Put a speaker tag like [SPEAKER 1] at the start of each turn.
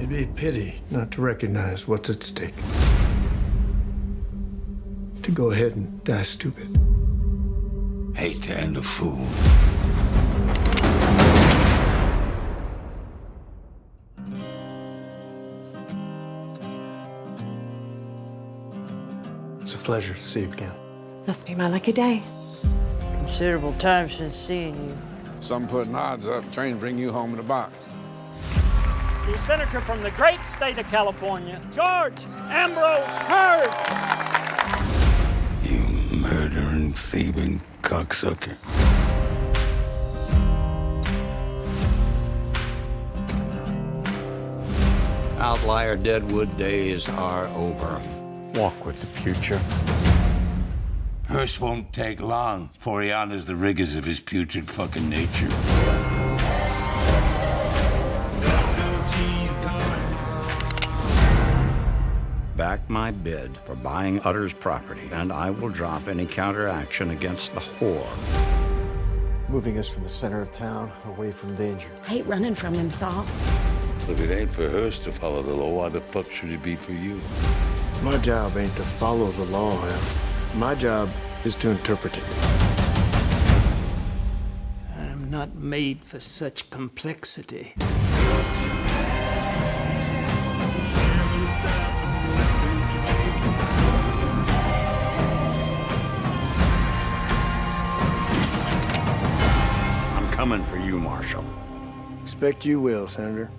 [SPEAKER 1] It'd be a pity not to recognize what's at stake. To go ahead and die stupid.
[SPEAKER 2] Hate to end a fool.
[SPEAKER 1] It's a pleasure to see you again.
[SPEAKER 3] Must be my lucky day.
[SPEAKER 4] Considerable time since seeing you.
[SPEAKER 5] Some putting odds up, train bring you home in a box.
[SPEAKER 6] The senator from the great state of California, George Ambrose Hearst.
[SPEAKER 2] You murdering, thieving cocksucker.
[SPEAKER 7] Outlier Deadwood days are over. Walk with the future.
[SPEAKER 2] Hearst won't take long before he honors the rigors of his putrid fucking nature.
[SPEAKER 7] Back my bid for buying Utter's property, and I will drop any counteraction against the whore.
[SPEAKER 8] Moving us from the center of town, away from danger.
[SPEAKER 3] I hate running from him, Sol.
[SPEAKER 2] If it ain't for Hearst to follow the law, why the fuck should it be for you?
[SPEAKER 1] My job ain't to follow the law, Al. My job is to interpret it.
[SPEAKER 6] I'm not made for such complexity.
[SPEAKER 7] Coming for you, Marshal.
[SPEAKER 1] Expect you will, Senator.